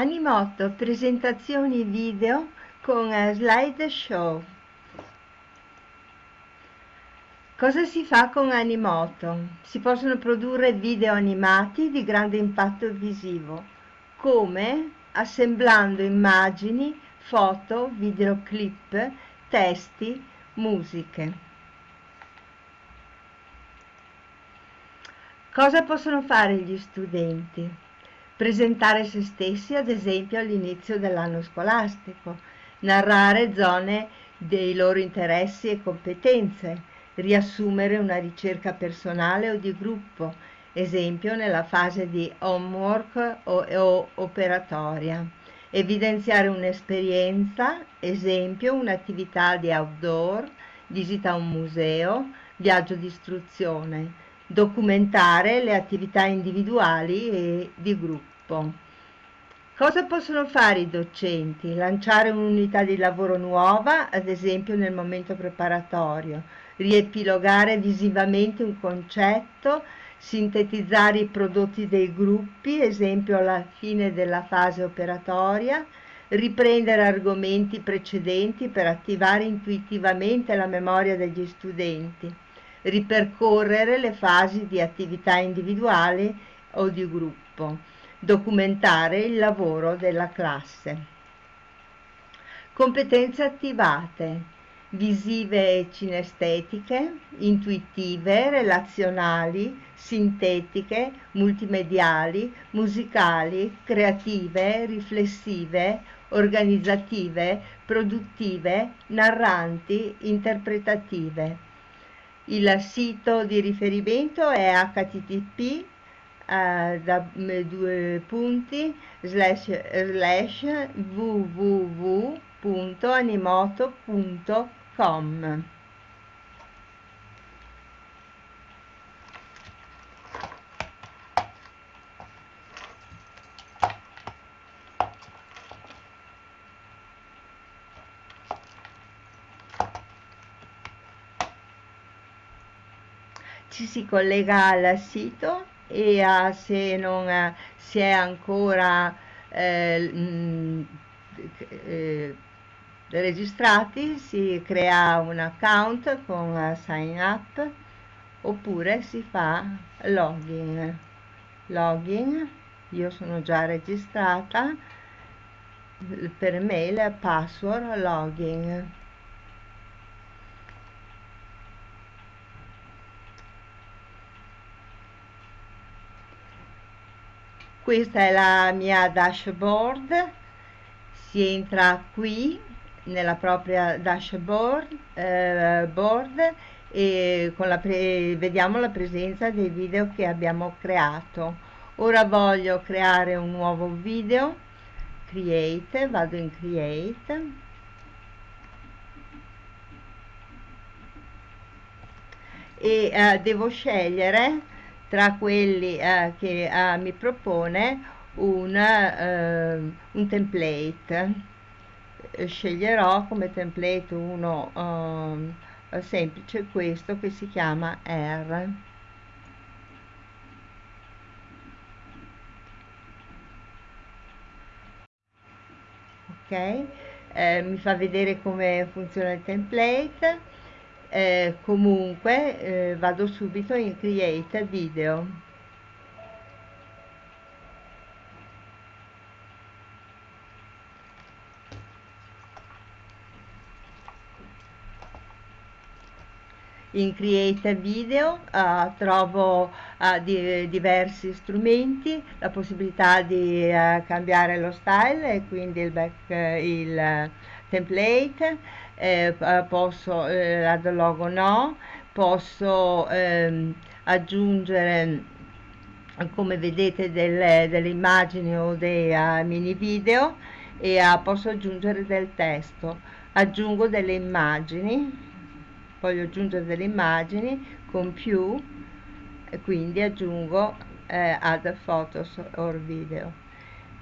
Animotto presentazioni video con eh, slideshow. Cosa si fa con Animoto? Si possono produrre video animati di grande impatto visivo, come assemblando immagini, foto, videoclip, testi, musiche. Cosa possono fare gli studenti? Presentare se stessi ad esempio all'inizio dell'anno scolastico, narrare zone dei loro interessi e competenze, riassumere una ricerca personale o di gruppo, esempio nella fase di homework o, o operatoria, evidenziare un'esperienza, esempio un'attività di outdoor, visita a un museo, viaggio di istruzione, documentare le attività individuali e di gruppo gruppo. Cosa possono fare i docenti? Lanciare un'unità di lavoro nuova, ad esempio nel momento preparatorio, riepilogare visivamente un concetto, sintetizzare i prodotti dei gruppi, esempio alla fine della fase operatoria, riprendere argomenti precedenti per attivare intuitivamente la memoria degli studenti, ripercorrere le fasi di attività individuale o di gruppo documentare il lavoro della classe. Competenze attivate, visive e cinestetiche, intuitive, relazionali, sintetiche, multimediali, musicali, creative, riflessive, organizzative, produttive, narranti, interpretative. Il sito di riferimento è http eh, da due punti slash slash www.animoto.com ci si collega al sito e uh, se non uh, si è ancora eh, mh, eh, registrati si crea un account con uh, sign up oppure si fa login. Login io sono già registrata per mail password login questa è la mia dashboard. Si entra qui nella propria dashboard eh, board e con la vediamo la presenza dei video che abbiamo creato. Ora voglio creare un nuovo video. Create vado in create. E eh, devo scegliere tra quelli eh, che eh, mi propone un, eh, un template. Sceglierò come template uno eh, semplice questo che si chiama R. Ok? Eh, mi fa vedere come funziona il template eh, comunque eh, vado subito in create video. In create video uh, trovo uh, di, diversi strumenti la possibilità di uh, cambiare lo style e quindi il, back, il template eh, posso eh, add logo no posso ehm, aggiungere come vedete delle, delle immagini o dei uh, mini video e uh, posso aggiungere del testo. Aggiungo delle immagini voglio aggiungere delle immagini con più e quindi aggiungo eh, add photos or video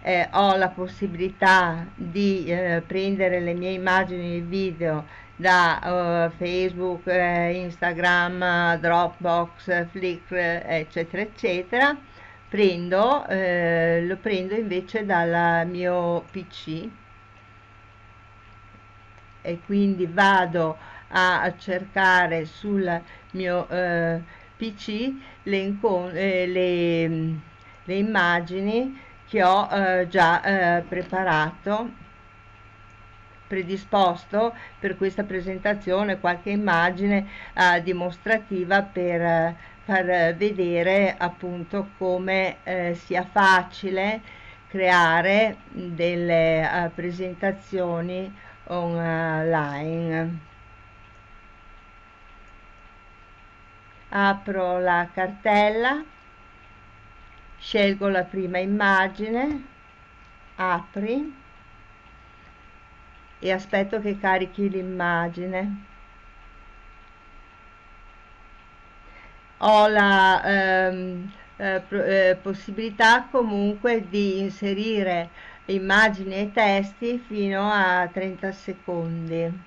eh, ho la possibilità di eh, prendere le mie immagini e video da uh, Facebook, eh, Instagram, Dropbox, Flickr, eccetera, eccetera, prendo eh, lo prendo invece dal mio pc e quindi vado a cercare sul mio eh, pc le, eh, le, le, immagini che ho eh, già eh, preparato predisposto per questa presentazione qualche immagine eh, dimostrativa per eh, far vedere appunto come eh, sia facile creare delle uh, presentazioni online. Apro la cartella scelgo la prima immagine apri e aspetto che carichi l'immagine. Ho la ehm, eh, eh, possibilità comunque di inserire immagini e testi fino a 30 secondi.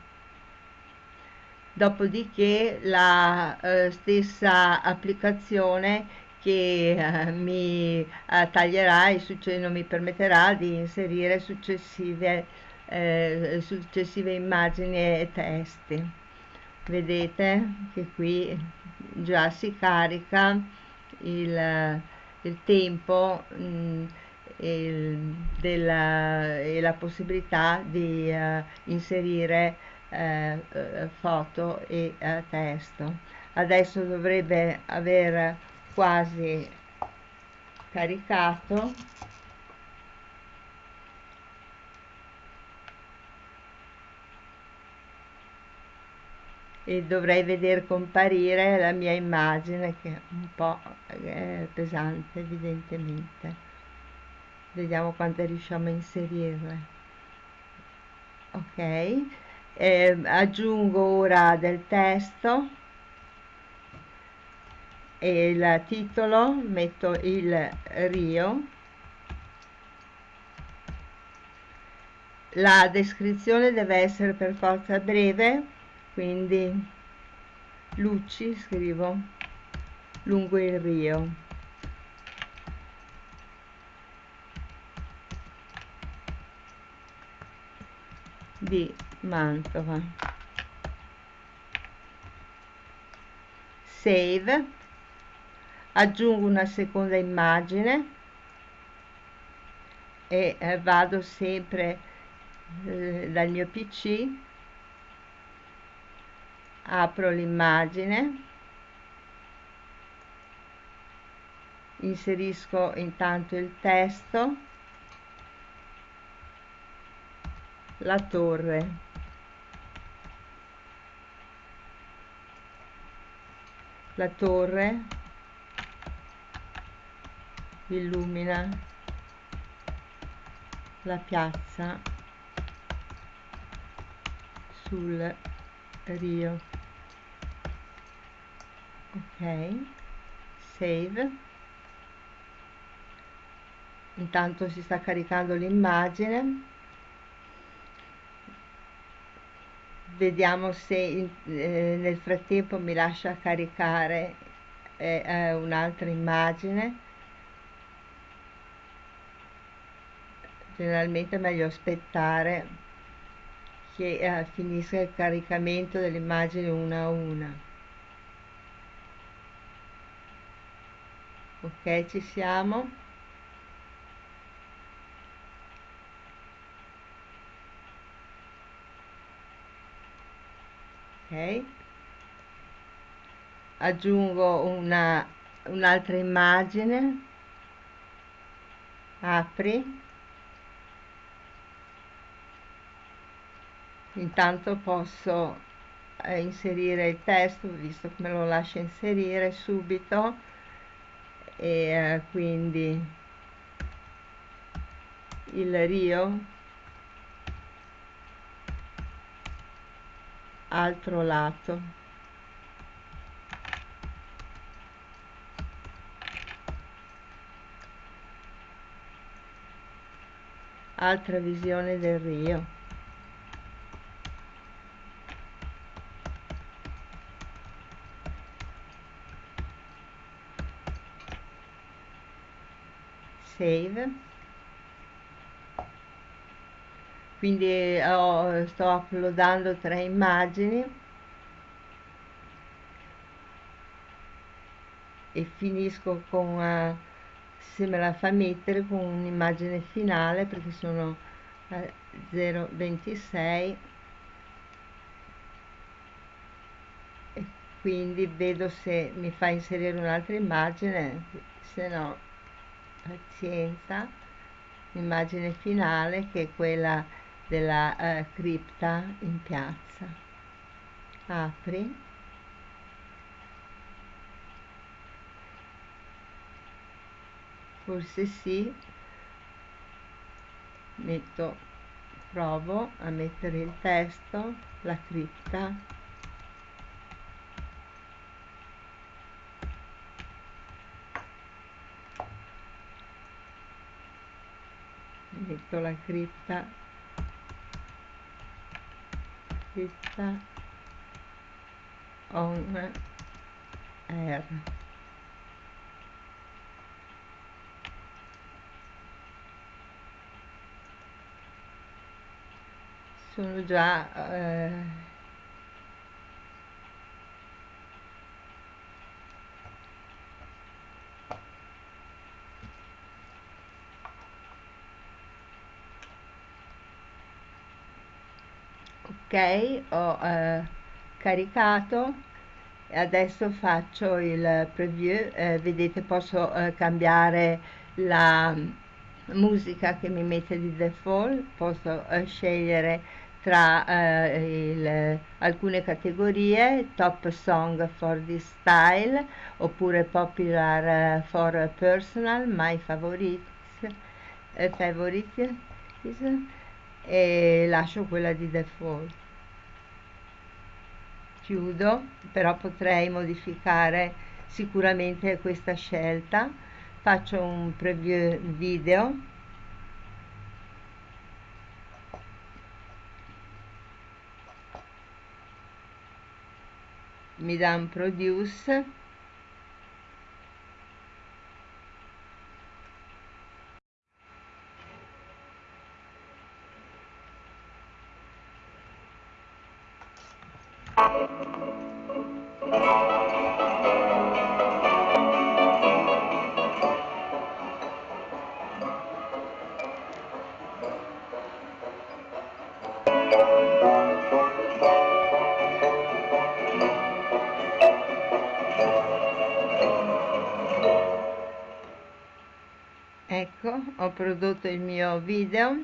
Dopodiché la eh, stessa applicazione che eh, mi eh, taglierà e non mi permetterà di inserire successive, eh, successive immagini e testi. Vedete che qui già si carica il, il tempo mh, mm, il, della, e la possibilità di uh, inserire uh, foto e uh, testo. Adesso dovrebbe aver quasi caricato. E dovrei vedere comparire la mia immagine che è un po' eh, pesante evidentemente. Vediamo quante riusciamo a inserirle. Ok. Eh, aggiungo ora del testo e il titolo metto il Rio. La descrizione deve essere per forza breve quindi luci scrivo lungo il rio. Di Mantova. Save aggiungo una seconda immagine e eh, vado sempre eh, dal mio pc apro l'immagine. Inserisco intanto il testo. La torre. La torre illumina la piazza sul rio. Ok save. Intanto si sta caricando l'immagine. Vediamo se eh, nel frattempo mi lascia caricare eh, eh, un'altra immagine generalmente è meglio aspettare che eh, finisca il caricamento delle immagini una a una. Ok ci siamo? Ok. Aggiungo una un'altra immagine. Apri intanto posso eh, inserire il testo visto che me lo lascia inserire subito. E eh, quindi il Rio altro lato. Altra visione del Rio save. Quindi ho, sto uploadando tre immagini. E finisco con uh, se me la fa mettere con un'immagine finale perché sono eh, 0,26 e quindi vedo se mi fa inserire un'altra immagine se no pazienza immagine finale che è quella della eh, cripta in piazza. Apri. Forse sì. Metto provo a mettere il testo la cripta metto la cripta. Cripta. On air. Sono già eh, ok ho eh, caricato. Adesso faccio il preview. Eh, vedete posso eh, cambiare la musica che mi mette di default. Posso eh, scegliere tra eh, il, alcune categorie top song for this style oppure popular uh, for personal my favorites favorites e lascio quella di default chiudo però potrei modificare sicuramente questa scelta. Faccio un preview video. Mi dà un produce ho prodotto il mio video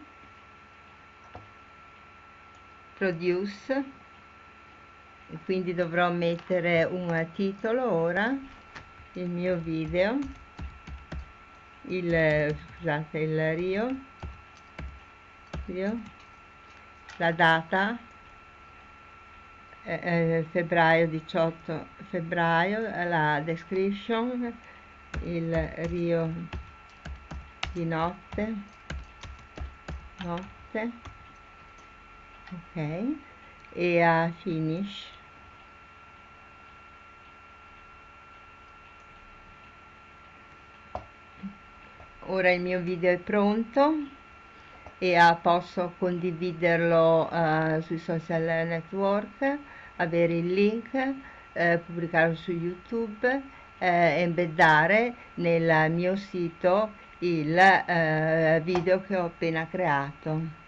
produce quindi dovrò mettere un titolo ora il mio video il scusate il rio, rio la data eh, eh febbraio 18 febbraio la description il rio di notte. Notte. Ok. E a finish. Ora il mio video è pronto e uh, posso condividerlo uh, sui social network avere il link uh, pubblicarlo su youtube embeddare nel mio sito il eh, video che ho appena creato